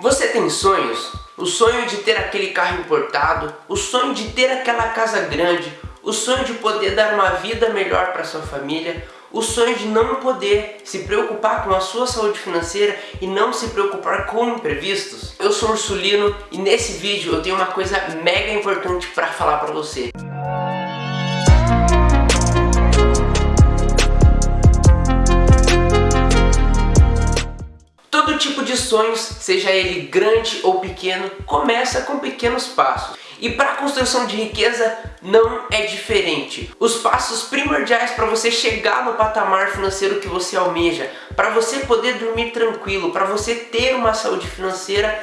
Você tem sonhos? O sonho de ter aquele carro importado, o sonho de ter aquela casa grande, o sonho de poder dar uma vida melhor para sua família, o sonho de não poder se preocupar com a sua saúde financeira e não se preocupar com imprevistos? Eu sou Ursulino e nesse vídeo eu tenho uma coisa mega importante para falar para você. Tipo de sonhos, seja ele grande ou pequeno, começa com pequenos passos. E para a construção de riqueza não é diferente. Os passos primordiais para você chegar no patamar financeiro que você almeja, para você poder dormir tranquilo, para você ter uma saúde financeira,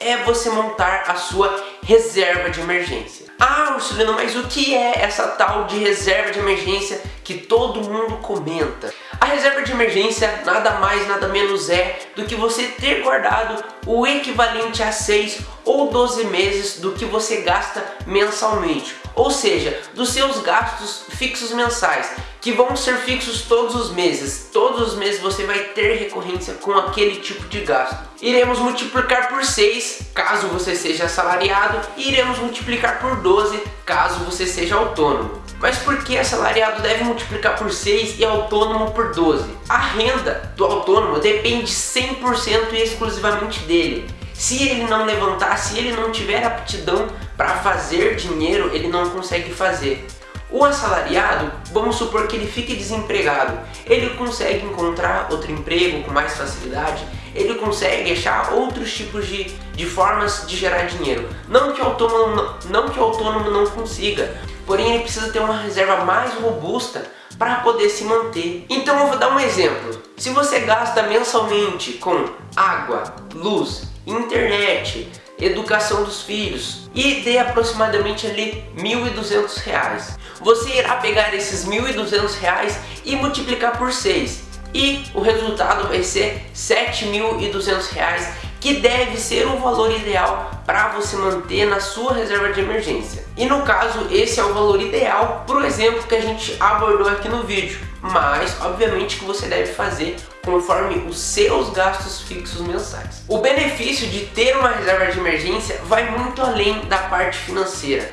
é você montar a sua reserva de emergência. Ah, Ursulino, mas o que é essa tal de reserva de emergência que todo mundo comenta? A reserva de emergência nada mais nada menos é do que você ter guardado o equivalente a 6 ou 12 meses do que você gasta mensalmente. Ou seja, dos seus gastos fixos mensais, que vão ser fixos todos os meses. Todos os meses você vai ter recorrência com aquele tipo de gasto. Iremos multiplicar por 6, caso você seja assalariado, e iremos multiplicar por 12, caso você seja autônomo. Mas por que assalariado deve multiplicar por 6 e autônomo por 12? A renda do autônomo depende 100% e exclusivamente dele. Se ele não levantar, se ele não tiver aptidão para fazer dinheiro, ele não consegue fazer. O assalariado, vamos supor que ele fique desempregado, ele consegue encontrar outro emprego com mais facilidade, ele consegue achar outros tipos de, de formas de gerar dinheiro. Não que, o autônomo, não que o autônomo não consiga, porém ele precisa ter uma reserva mais robusta para poder se manter. Então eu vou dar um exemplo. Se você gasta mensalmente com água, luz, internet, educação dos filhos e dê aproximadamente ali R$ 1.200. Você irá pegar esses R$ 1.200 e multiplicar por 6 e o resultado vai ser R$ 7.200 que deve ser o valor ideal para você manter na sua reserva de emergência. E no caso, esse é o valor ideal para o exemplo que a gente abordou aqui no vídeo. Mas, obviamente, que você deve fazer conforme os seus gastos fixos mensais. O benefício de ter uma reserva de emergência vai muito além da parte financeira.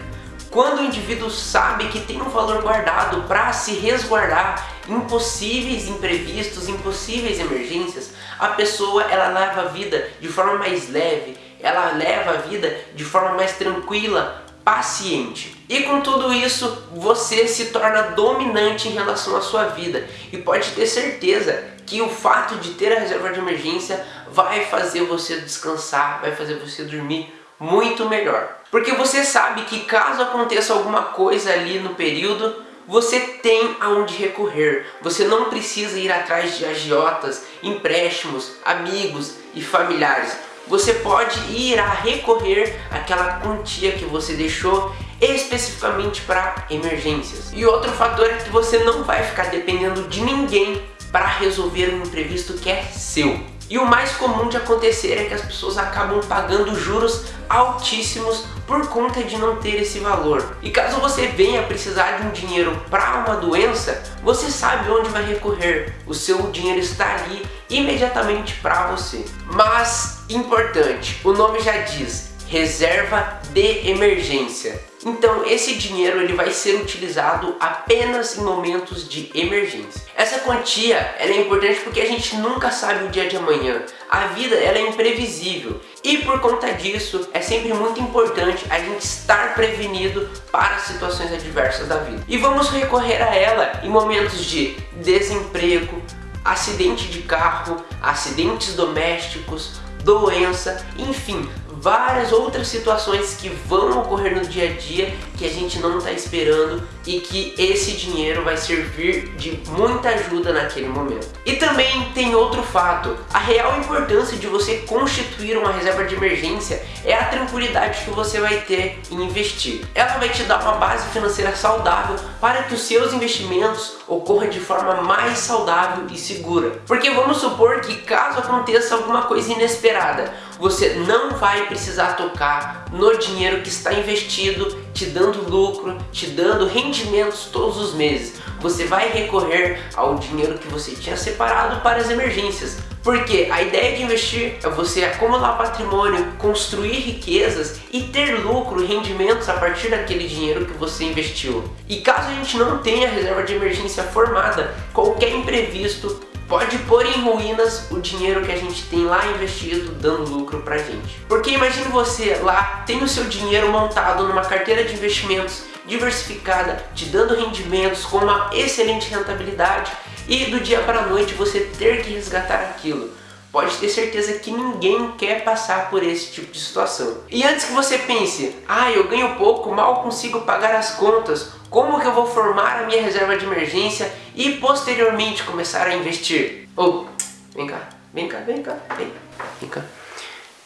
Quando o indivíduo sabe que tem um valor guardado para se resguardar impossíveis imprevistos, impossíveis emergências, a pessoa ela leva a vida de forma mais leve, ela leva a vida de forma mais tranquila, paciente. E com tudo isso, você se torna dominante em relação à sua vida. E pode ter certeza que o fato de ter a reserva de emergência vai fazer você descansar, vai fazer você dormir muito melhor. Porque você sabe que caso aconteça alguma coisa ali no período, você tem aonde recorrer. Você não precisa ir atrás de agiotas, empréstimos, amigos e familiares. Você pode ir a recorrer àquela quantia que você deixou especificamente para emergências. E outro fator é que você não vai ficar dependendo de ninguém para resolver um imprevisto que é seu. E o mais comum de acontecer é que as pessoas acabam pagando juros altíssimos por conta de não ter esse valor. E caso você venha precisar de um dinheiro para uma doença, você sabe onde vai recorrer. O seu dinheiro está ali imediatamente para você. Mas, importante, o nome já diz, reserva de emergência. Então esse dinheiro ele vai ser utilizado apenas em momentos de emergência. Essa quantia ela é importante porque a gente nunca sabe o dia de amanhã. A vida ela é imprevisível e por conta disso é sempre muito importante a gente estar prevenido para situações adversas da vida. E vamos recorrer a ela em momentos de desemprego, acidente de carro, acidentes domésticos, doença, enfim, várias outras situações que vão ocorrer no dia a dia que a gente não está esperando e que esse dinheiro vai servir de muita ajuda naquele momento. E também tem outro fato, a real importância de você constituir uma reserva de emergência é a tranquilidade que você vai ter em investir. Ela vai te dar uma base financeira saudável para que os seus investimentos ocorram de forma mais saudável e segura. Porque vamos supor que caso aconteça alguma coisa inesperada, você não vai precisar tocar no dinheiro que está investido, te dando lucro, te dando rendimentos todos os meses. Você vai recorrer ao dinheiro que você tinha separado para as emergências, Porque a ideia de investir é você acumular patrimônio, construir riquezas e ter lucro rendimentos a partir daquele dinheiro que você investiu. E caso a gente não tenha reserva de emergência formada, qualquer imprevisto pode pôr em ruínas o dinheiro que a gente tem lá investido dando lucro pra gente. Porque imagine você lá, tem o seu dinheiro montado numa carteira de investimentos diversificada, te dando rendimentos com uma excelente rentabilidade e do dia para a noite você ter que resgatar aquilo. Pode ter certeza que ninguém quer passar por esse tipo de situação. E antes que você pense, ah, eu ganho pouco, mal consigo pagar as contas, como que eu vou formar a minha reserva de emergência e posteriormente começar a investir? Oh, vem cá, vem cá, vem cá, vem, vem cá.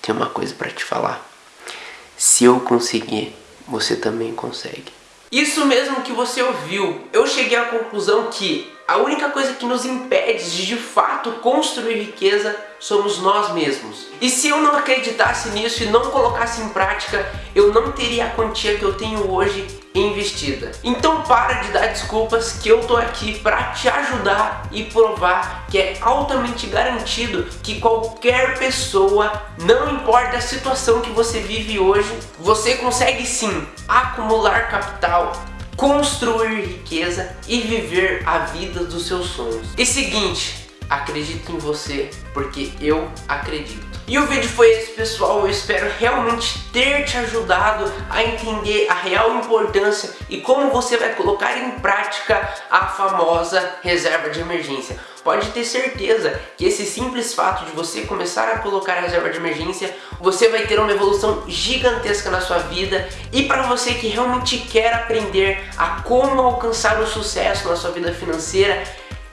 Tem uma coisa para te falar. Se eu conseguir, você também consegue. Isso mesmo que você ouviu. Eu cheguei à conclusão que a única coisa que nos impede de de fato construir riqueza somos nós mesmos. E se eu não acreditasse nisso e não colocasse em prática, eu não teria a quantia que eu tenho hoje investida. Então para de dar desculpas que eu tô aqui para te ajudar e provar que é altamente garantido que qualquer pessoa, não importa a situação que você vive hoje, você consegue sim acumular capital, construir riqueza e viver a vida dos seus sonhos. E seguinte, acredito em você, porque eu acredito. E o vídeo foi esse pessoal, eu espero realmente ter te ajudado a entender a real importância e como você vai colocar em prática a famosa reserva de emergência. Pode ter certeza que esse simples fato de você começar a colocar a reserva de emergência, você vai ter uma evolução gigantesca na sua vida e para você que realmente quer aprender a como alcançar o sucesso na sua vida financeira,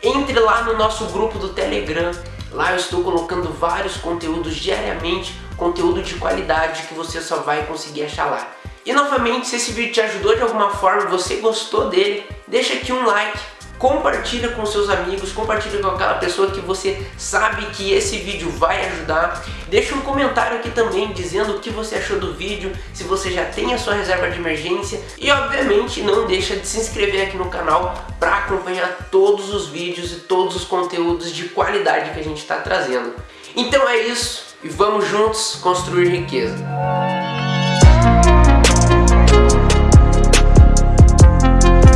entre lá no nosso grupo do Telegram Lá eu estou colocando vários conteúdos diariamente, conteúdo de qualidade que você só vai conseguir achar lá. E novamente, se esse vídeo te ajudou de alguma forma, você gostou dele, deixa aqui um like, compartilha com seus amigos, compartilha com aquela pessoa que você sabe que esse vídeo vai ajudar. Deixa um comentário aqui também dizendo o que você achou do vídeo, se você já tem a sua reserva de emergência e obviamente não deixa de se inscrever aqui no canal para acompanhar todos os vídeos e todos os conteúdos de qualidade que a gente está trazendo. Então é isso e vamos juntos construir riqueza.